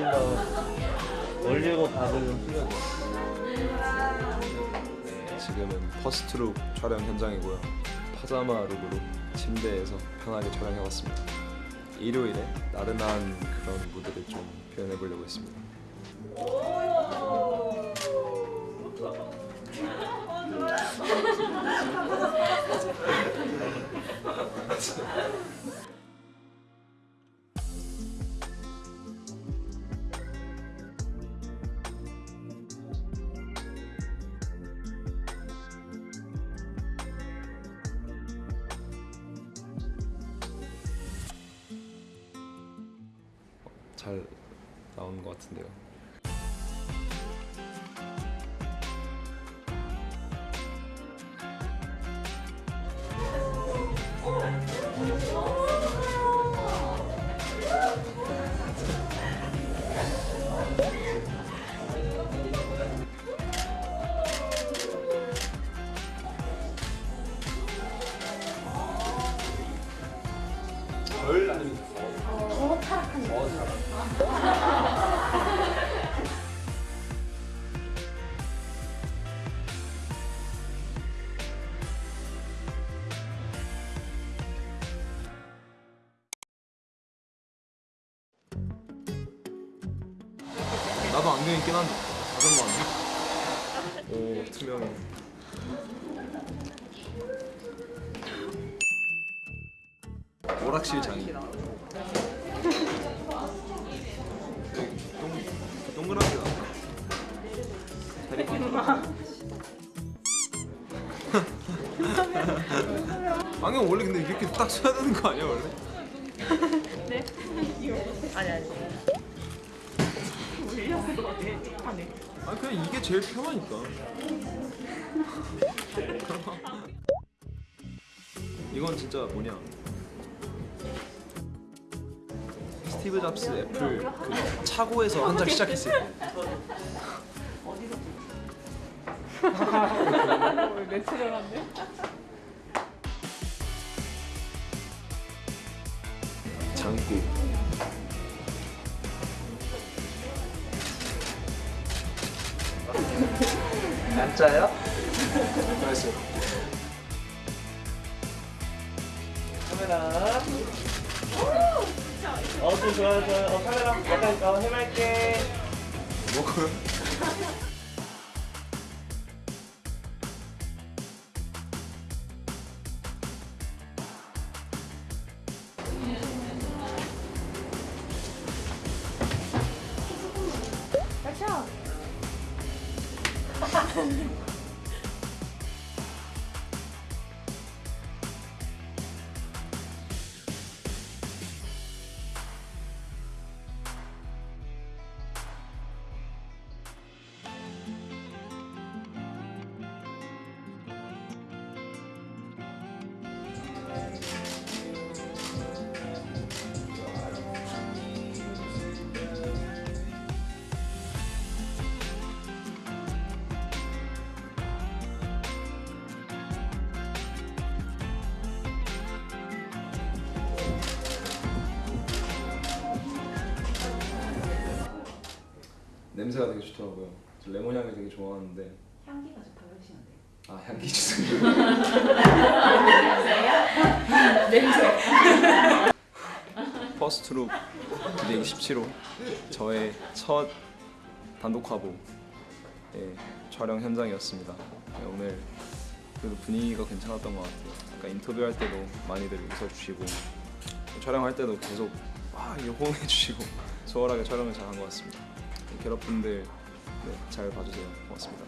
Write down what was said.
더 올린다 올리고 가격은 틀려져 네, 지금은 퍼스트룩 촬영 현장이고요. 파자마 룩으로 침대에서 편하게 촬영해봤습니다. 일요일에 나른한 그런 무드를 좀 표현해보려고 했습니다. 잘 나오는 것 같은데요. 별 아니면 나도 안경 있긴 한데 자전거 안경? 오 투명해 오락실 장인 여기 동, 동그란 게 나왔다 다리 안경 원래 근데 이렇게 딱 써야 되는 거 아니야 원래? 아니 아니. 하네. 아 그냥 이게 제일 편하니까. 이건 진짜 뭐냐? 스티브 잡스 애플 그 차고에서 한장 시작했을 때. 내추럴한데? 장구. 진짜요? 맛있어요. 카메라 어또 좋아요 좋아요 어 카메라 약간 어 해맑게? 가자. 냄새가 되게 좋더라고요. 저 레몬 향을 되게 좋아하는데 향기가 좋다고 해주시는데. 아 향기 주세요. 냄새. 퍼스트룩 217호 저의 첫 단독 화보 예, 촬영 현장이었습니다. 예, 오늘 그래도 분위기가 괜찮았던 것 같아요. 아까 인터뷰할 때도 많이들 웃어주시고 촬영할 때도 계속 와 이거 호응해주시고 수월하게 촬영을 잘한 것 같습니다. 괴롭분들 네, 잘 봐주세요. 고맙습니다.